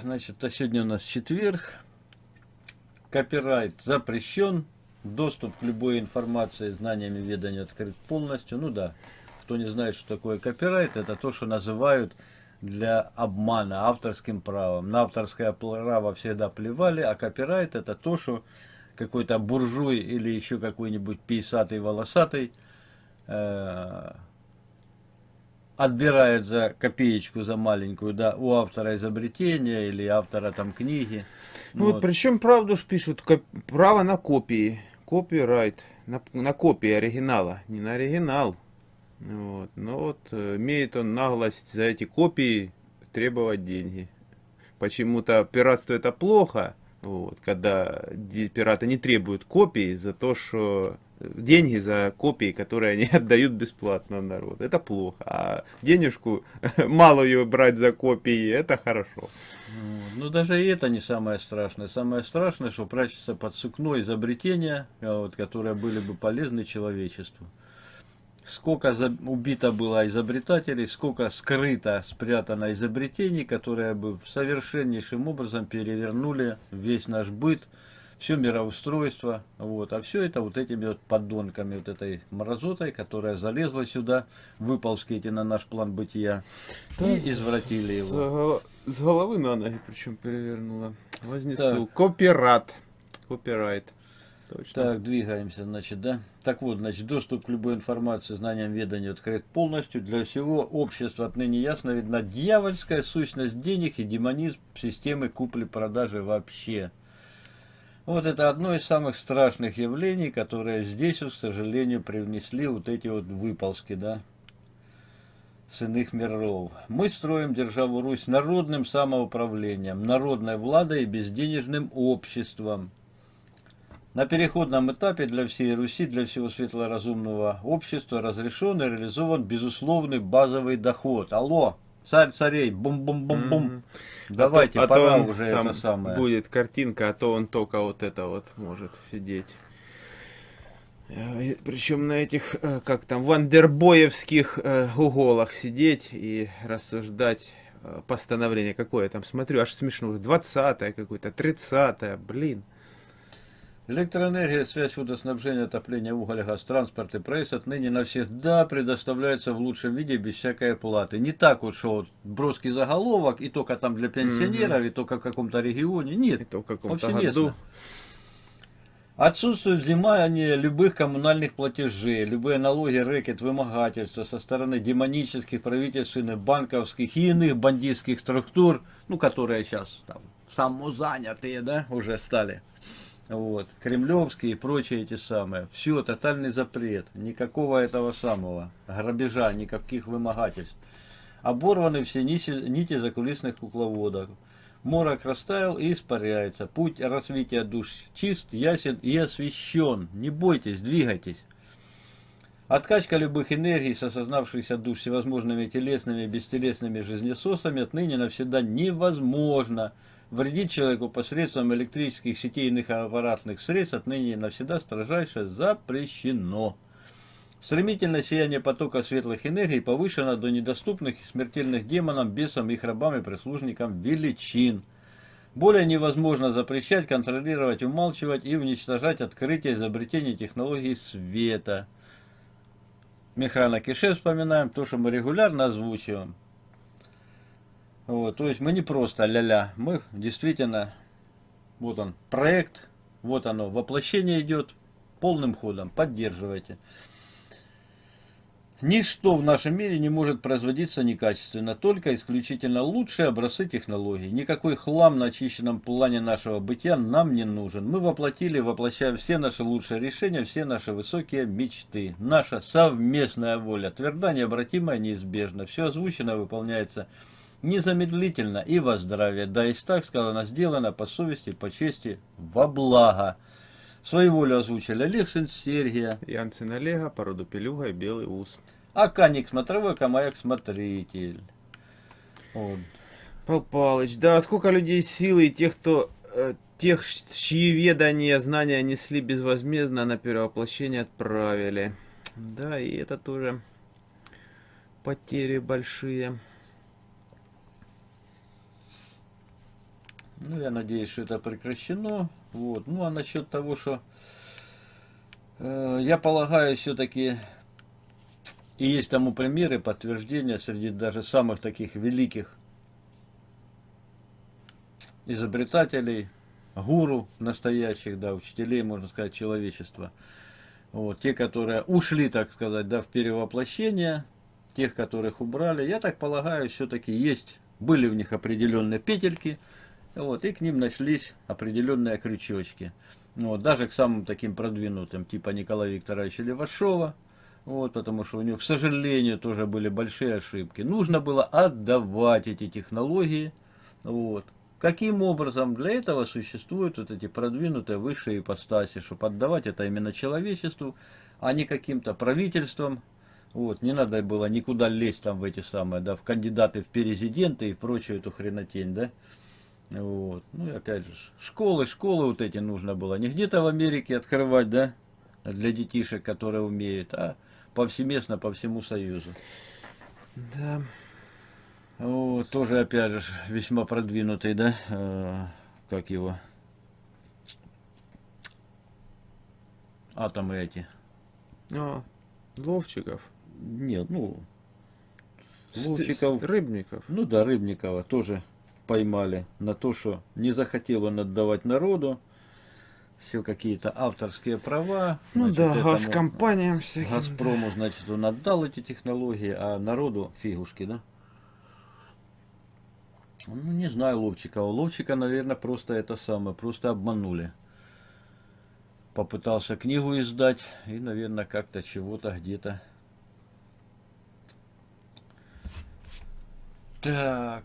Значит, а сегодня у нас четверг. Копирайт запрещен. Доступ к любой информации, знаниями ведания открыт полностью. Ну да, кто не знает, что такое копирайт, это то, что называют для обмана авторским правом. На авторское право всегда плевали, а копирайт это то, что какой-то буржуй или еще какой-нибудь писатый волосатый э, отбирает за копеечку, за маленькую, да, у автора изобретения или автора там книги. Ну вот, вот причем правду ж пишут, право на копии, копирайт, на, на копии оригинала, не на оригинал. Вот. Но вот э, имеет он наглость за эти копии требовать деньги. Почему-то пиратство это плохо, вот, когда пираты не требуют копии за то, что деньги за копии, которые они отдают бесплатно народ. Это плохо. А денежку малую брать за копии, это хорошо. Ну, даже и это не самое страшное. Самое страшное, что прячется под сукно изобретения, вот, которые были бы полезны человечеству. Сколько убито было изобретателей, сколько скрыто, спрятано изобретений, которые бы совершеннейшим образом перевернули весь наш быт, все мироустройство, вот, а все это вот этими вот поддонками, вот этой мразотой, которая залезла сюда, выползки эти на наш план бытия да, и извратили его. С головы на ноги причем перевернула. Вознесу. Так. Копират. Копирайт. Точно. Так, двигаемся, значит, да? Так вот, значит, доступ к любой информации, знаниям, веданию открыт полностью. Для всего общества отныне ясно видна дьявольская сущность денег и демонизм системы купли-продажи вообще. Вот это одно из самых страшных явлений, которые здесь, к сожалению, привнесли вот эти вот выползки, да, с иных миров. Мы строим державу Русь народным самоуправлением, народной владой и безденежным обществом. На переходном этапе для всей Руси, для всего светлоразумного общества разрешен и реализован безусловный базовый доход. Алло! Царь царей, бум-бум-бум-бум. Mm -hmm. Давайте, а то, пора а то уже это самое. Будет картинка, а то он только вот это вот может сидеть. Э, Причем на этих, э, как там, вандербоевских э, уголах сидеть и рассуждать постановление какое там, смотрю, аж смешно, 20-е какое-то, 30-е, блин. Электроэнергия, связь, водоснабжение, отопление, уголь, газ, транспорт и проезд отныне навсегда предоставляется в лучшем виде без всякой оплаты. Не так вот, что вот броский заголовок, и только там для пенсионеров, mm -hmm. и только в каком-то регионе. Нет, это в каком-то году. Отсутствует взимание любых коммунальных платежей, любые налоги, рэкет, вымогательства со стороны демонических, правительственных, банковских и иных бандитских структур, ну, которые сейчас там самозанятые, да, уже стали вот, кремлевские и прочие эти самые. Все, тотальный запрет, никакого этого самого грабежа, никаких вымогательств. Оборваны все нити, нити закулисных кукловодов. Морок растаял и испаряется. Путь развития душ чист, ясен и освещен. Не бойтесь, двигайтесь. Откачка любых энергий с осознавшихся душ всевозможными телесными и бестелесными жизнесосами отныне навсегда невозможно вредить человеку посредством электрических сетей и иных аппаратных средств отныне навсегда строжайше запрещено. Стремительное сияние потока светлых энергий повышено до недоступных и смертельных демонам, бесам, их рабам и прислужникам величин. Более невозможно запрещать, контролировать, умалчивать и уничтожать открытие изобретений технологий света. Михаила Кише вспоминаем то, что мы регулярно озвучиваем. Вот, то есть мы не просто ля-ля, мы действительно, вот он, проект, вот оно, воплощение идет полным ходом, поддерживайте. Ничто в нашем мире не может производиться некачественно, только исключительно лучшие образцы технологий. Никакой хлам на очищенном плане нашего бытия нам не нужен. Мы воплотили, воплощаем все наши лучшие решения, все наши высокие мечты. Наша совместная воля, тверда, необратимая, неизбежна. Все озвучено выполняется незамедлительно и во здравие. Да и так сказано, сделано по совести, по чести, во благо. Свою волю озвучили Олег, сын Сергия. Ян, сын Олега, породу пелюга и белый ус. А Каник смотровой, Камаяк смотритель. Вот. Пал Палыч, да, сколько людей силы и тех, кто... Э, тех, чьи ведания, знания несли безвозмездно на перевоплощение отправили. Да, и это тоже потери большие. Ну, я надеюсь, что это прекращено. Вот. Ну, а насчет того, что э, я полагаю, все-таки и есть тому примеры, подтверждения среди даже самых таких великих изобретателей, гуру настоящих, да, учителей, можно сказать, человечества. Вот, те, которые ушли, так сказать, да, в перевоплощение, тех, которых убрали, я так полагаю, все-таки есть, были в них определенные петельки, вот, и к ним нашлись определенные крючочки. Вот, даже к самым таким продвинутым, типа Николая Викторовича Левашова, вот, потому что у него, к сожалению, тоже были большие ошибки. Нужно было отдавать эти технологии. Вот. Каким образом? Для этого существуют вот эти продвинутые высшие ипостаси, чтобы отдавать это именно человечеству, а не каким-то правительствам. Вот, не надо было никуда лезть там в эти самые, да, в кандидаты в президенты и прочую эту хренотень, да. Вот. Ну и опять же, школы, школы вот эти нужно было не где-то в Америке открывать, да, для детишек, которые умеют, а повсеместно по всему Союзу. Да. Вот, тоже, опять же, весьма продвинутый, да, э, как его, атомы эти. А, Ловчиков. Нет, ну, Ловчиков, Рыбников. ну да, Рыбникова тоже поймали на то, что не захотел он отдавать народу, все какие-то авторские права. Ну значит, да, газкомпаниям всяким. Газпрому, значит, он отдал эти технологии, а народу фигушки, да? Ну, не знаю Ловчика. У Ловчика, наверное, просто это самое, просто обманули. Попытался книгу издать и, наверное, как-то чего-то где-то. Так.